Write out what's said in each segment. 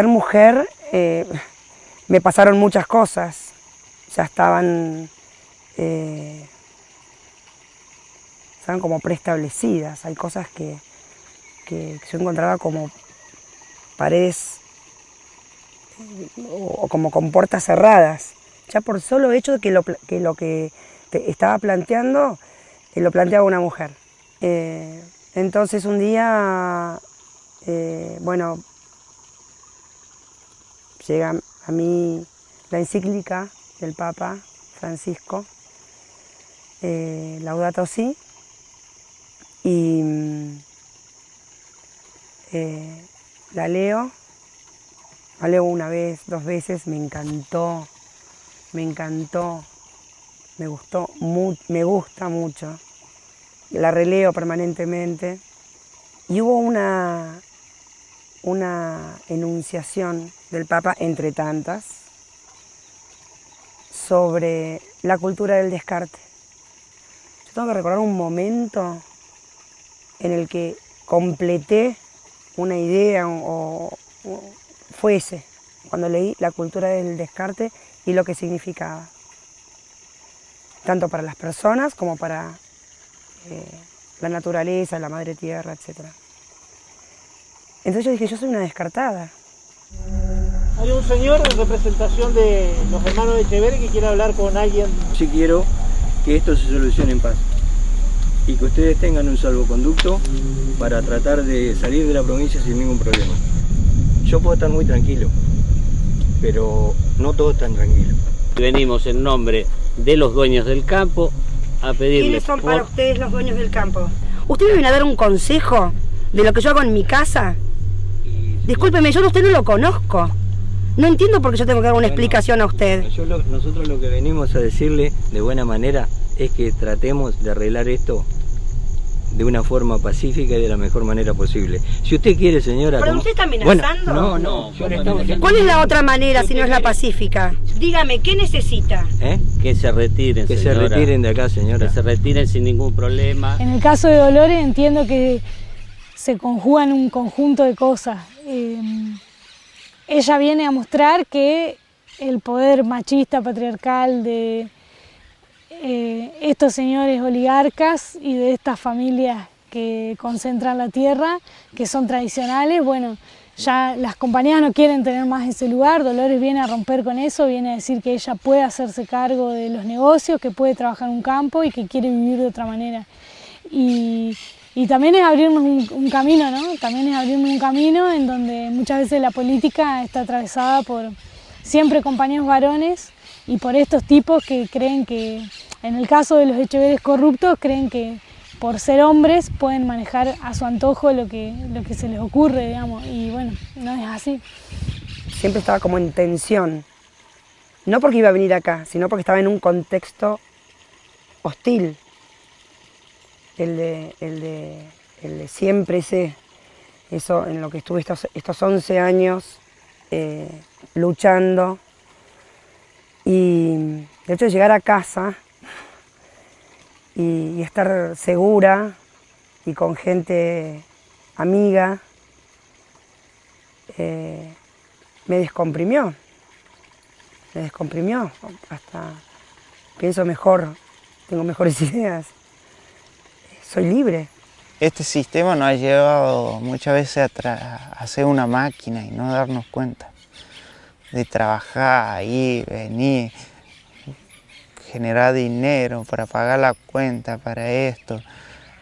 Ser mujer eh, me pasaron muchas cosas, ya estaban, eh, como preestablecidas, hay cosas que, que yo encontraba como paredes o, como con puertas cerradas, ya por solo hecho de que lo que, que estaba planteando, eh, lo planteaba una mujer. Eh, entonces un día, eh, bueno, llega a mí la encíclica del Papa Francisco, Laudato Si, y la leo, la leo una vez, dos veces, me encantó, me encantó, me gustó, me gusta mucho. La releo permanentemente. Y hubo una, una enunciación del Papa, entre tantas, sobre la cultura del descarte. Yo tengo que recordar un momento en el que completé una idea o, fuese cuando leí la cultura del descarte y lo que significaba, tanto para las personas como para eh, la naturaleza, la madre tierra, etc. Entonces yo dije, yo soy una descartada. Hay un señor en representación de los hermanos de Echeverri que quiere hablar con alguien. Sí quiero que esto se solucione en paz y que ustedes tengan un salvoconducto para tratar de salir de la provincia sin ningún problema. Yo puedo estar muy tranquilo, pero no todos están tranquilos. Venimos en nombre de los dueños del campo a pedirles... ¿Quiénes son para ustedes los dueños del campo? ¿Ustedes me vienen a dar un consejo de lo que yo hago en mi casa? Discúlpeme, yo a usted no lo conozco. No entiendo por qué yo tengo que dar una explicación a usted. nosotros lo que venimos a decirle de buena manera es que tratemos de arreglar esto de una forma pacífica y de la mejor manera posible. Si usted quiere, señora... ¿Pero usted está amenazando? no, no. ¿Cuál es la otra manera si no es la pacífica? Dígame, ¿qué necesita? ¿Eh? Que se retiren, Que se retiren de acá, señora. Que se retiren sin ningún problema. En el caso de Dolores entiendo que se conjugan un conjunto de cosas. Eh, ella viene a mostrar que el poder machista, patriarcal de eh, estos señores oligarcas y de estas familias que concentran la tierra, que son tradicionales, bueno, ya las compañías no quieren tener más ese lugar, Dolores viene a romper con eso, viene a decir que ella puede hacerse cargo de los negocios, que puede trabajar en un campo y que quiere vivir de otra manera. Y, también es abrirnos un, un, camino, ¿no? También es abrirnos un camino en donde muchas veces la política está atravesada por siempre compañeros varones y por estos tipos que creen que en el caso de los Echeveres corruptos, creen que por ser hombres pueden manejar a su antojo lo que, lo que se les ocurre, digamos, y bueno, no es así. Siempre estaba como en tensión, no porque iba a venir acá, sino porque estaba en un contexto hostil, el de, el de, el de siempre sé, eso en lo que estuve estos, estos 11 años eh, luchando, y de hecho llegar a casa y, estar segura y con gente amiga, eh, me descomprimió, me descomprimió, hasta pienso mejor, tengo mejores ideas, soy libre. Este sistema nos ha llevado muchas veces a, a ser una máquina y no darnos cuenta de trabajar, ir, venir, generar dinero para pagar la cuenta para esto,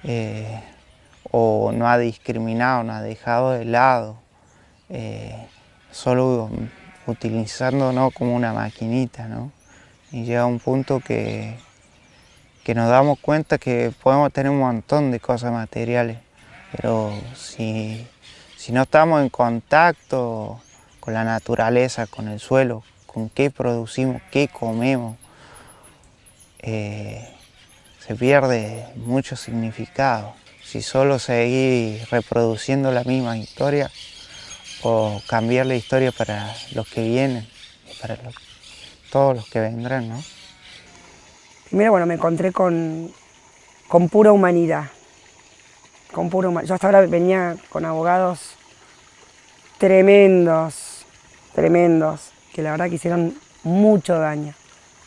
eh, o no ha discriminado, no ha dejado de lado, eh, solo utilizándonos como una maquinita, ¿no? Y llega un punto que, que nos damos cuenta que podemos tener un montón de cosas materiales, pero si, si no estamos en contacto con la naturaleza, con el suelo, con qué producimos, qué comemos, eh, se pierde mucho significado. Si solo seguir reproduciendo la misma historia o cambiar la historia para los que vienen para todos los que vendrán, ¿no? Primero, bueno, me encontré con, con pura humanidad. Con pura Yo hasta ahora venía con abogados tremendos, tremendos, que la verdad que hicieron mucho daño.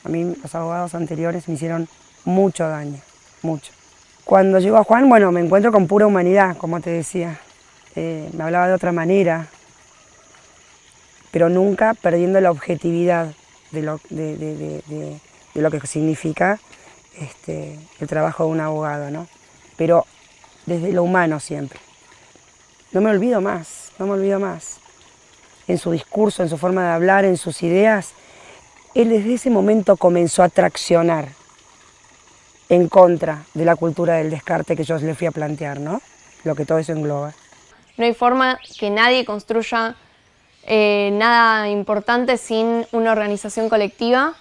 A mí los abogados anteriores me hicieron mucho daño, mucho. Cuando llego a Juan, bueno, me encuentro con pura humanidad, como te decía. Eh, me hablaba de otra manera, pero nunca perdiendo la objetividad de lo, de, lo que significa este, el trabajo de un abogado, ¿no? Pero desde lo humano siempre. No me olvido más, no me olvido más. En su discurso, en su forma de hablar, en sus ideas, él desde ese momento comenzó a traccionar en contra de la cultura del descarte que yo le fui a plantear, ¿no? Lo que todo eso engloba. No hay forma que nadie construya eh, nada importante sin una organización colectiva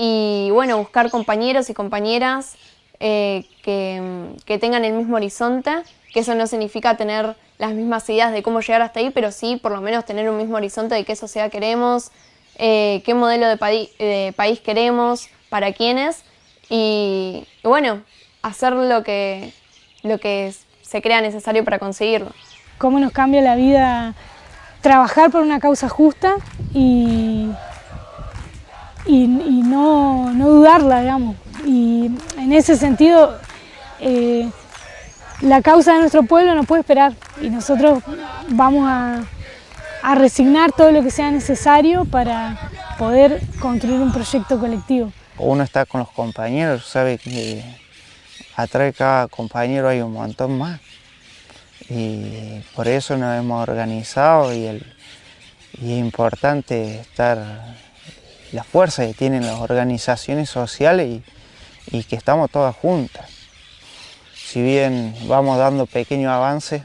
y bueno, buscar compañeros y compañeras eh, que, que, tengan el mismo horizonte, que eso no significa tener las mismas ideas de cómo llegar hasta ahí, pero sí por lo menos tener un mismo horizonte de qué sociedad queremos, eh, qué modelo de, de, país queremos, para quiénes y, bueno, hacer lo que, lo que se crea necesario para conseguirlo. ¿Cómo nos cambia la vida trabajar por una causa justa y, y, no, no, dudarla, digamos? Y en ese sentido, eh, la causa de nuestro pueblo no puede esperar y nosotros vamos a, a resignar todo lo que sea necesario para poder construir un proyecto colectivo. Uno está con los compañeros, sabe que atrás de cada compañero hay un montón más y por eso nos hemos organizado y, el, y es importante estar la fuerza que tienen las organizaciones sociales y, que estamos todas juntas. Si bien vamos dando pequeños avances,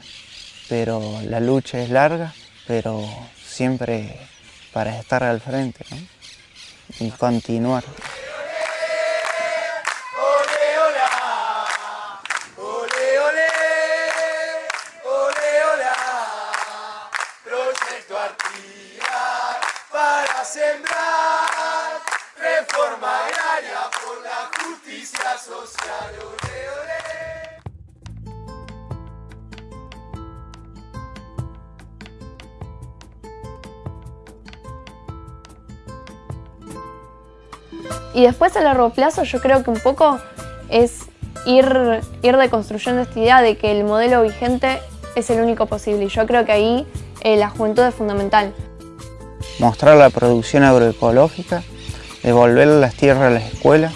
pero la lucha es larga, pero siempre para estar al frente y continuar. Y después a largo plazo yo creo que un poco es ir, ir deconstruyendo esta idea de que el modelo vigente es el único posible y yo creo que ahí eh, la juventud es fundamental. Mostrar la producción agroecológica, devolver las tierras a las escuelas,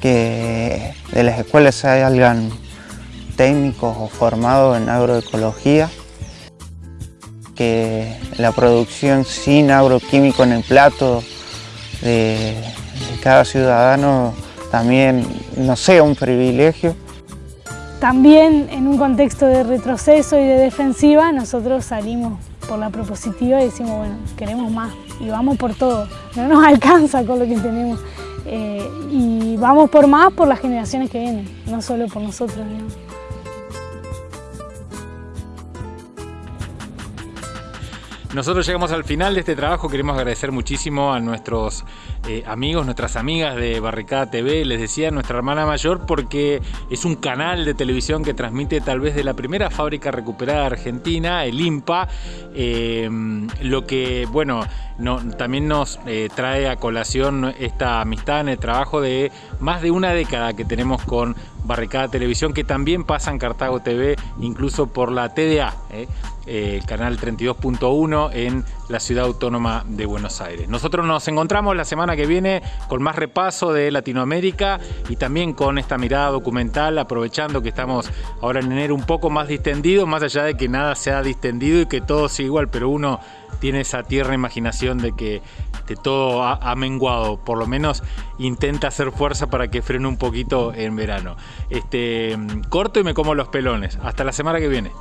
que de las escuelas salgan técnicos o formados en agroecología, que la producción sin agroquímico en el plato de, cada ciudadano también no sea un privilegio. También en un contexto de retroceso y de defensiva nosotros salimos por la propositiva y decimos, bueno, queremos más y vamos por todo. No nos alcanza con lo que tenemos eh, y vamos por más por las generaciones que vienen, no solo por nosotros. Nosotros llegamos al final de este trabajo, queremos agradecer muchísimo a nuestros eh, amigos, nuestras amigas de Barricada TV, les decía nuestra hermana mayor porque es un canal de televisión que transmite tal vez de la primera fábrica recuperada Argentina, el IMPA, eh, lo que, bueno, también nos eh, trae a colación esta amistad en el trabajo de más de una década que tenemos con Barricada Televisión, que también pasa en Cartago TV, incluso por la TDA, el canal 32.1 en la ciudad autónoma de Buenos Aires. Nosotros nos encontramos la semana que viene con más repaso de Latinoamérica y también con esta mirada documental, aprovechando que estamos ahora en enero un poco más distendido, más allá de que nada se ha distendido y que todo sigue igual, pero uno tiene esa tierna imaginación de que todo ha, menguado, por lo menos intenta hacer fuerza para que frene un poquito en verano. Este, corto y me como los pelones. Hasta la semana que viene.